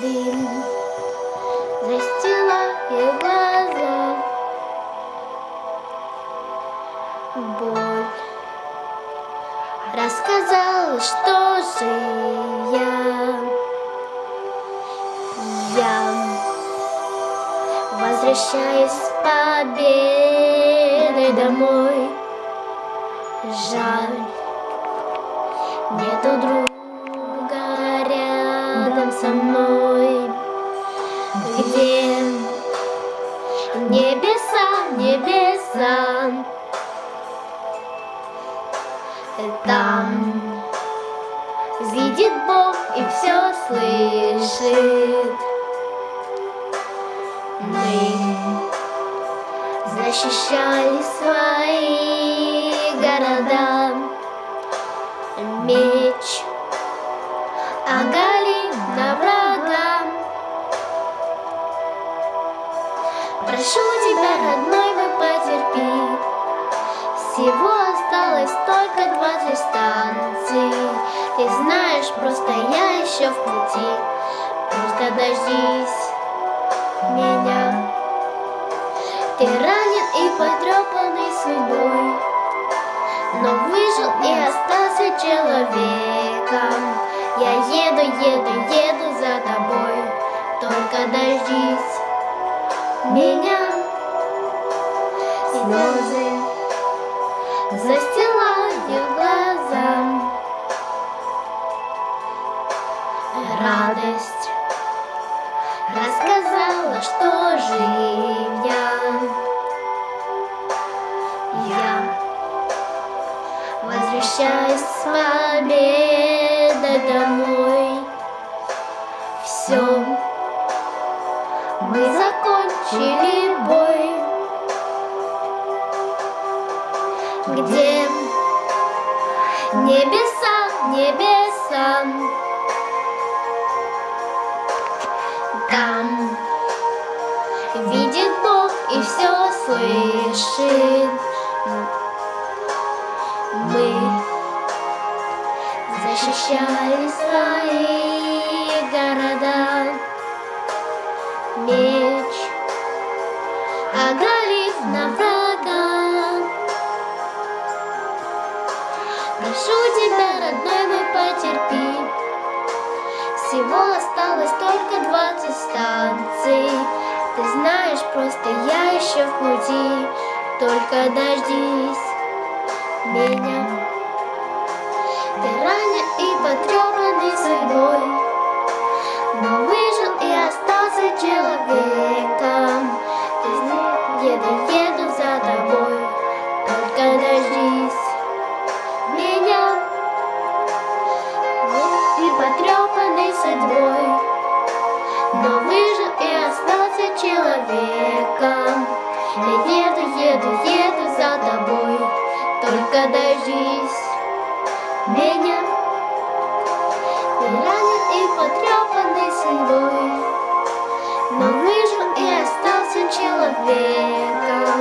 Дым застилает глаза, боль рассказала, что же я. Я возвращаюсь с победой домой. Жаль, нету друга со мной. Где небеса, небеса, там видит Бог и все слышит. Мы защищали свои города, меч Прошу тебя, родной мой, потерпи, всего осталось только двадцать станций. Ты знаешь, просто я еще в пути, просто дождись меня. Ты ранен и потрепанный судьбой, но выжил и остался человеком. Я еду, еду, еду за тобой, только дождись меня. Слезы застилают глаза, радость рассказала, что жив я. Я возвращаюсь с победой домой. Все, мы закончили бой. Где небеса, небеса, там видит Бог и все слышит. Мы защищали свои Тебя, родной мой, потерпи, всего осталось только двадцать станций. Ты знаешь, просто я еще в пути, только дождись меня. Ты ранен и потрепанный судьбой, но выжил и остался человеком. Ты зна- еду, еду за тобой, потрепанный судьбой, но выжил и остался человеком. Я еду, еду, еду за тобой, только дождись меня. Ты ранен и потрепанный судьбой, но выжил и остался человеком.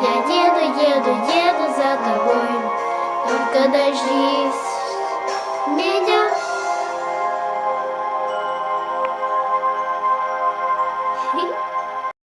Я еду, еду, еду за тобой, только дождись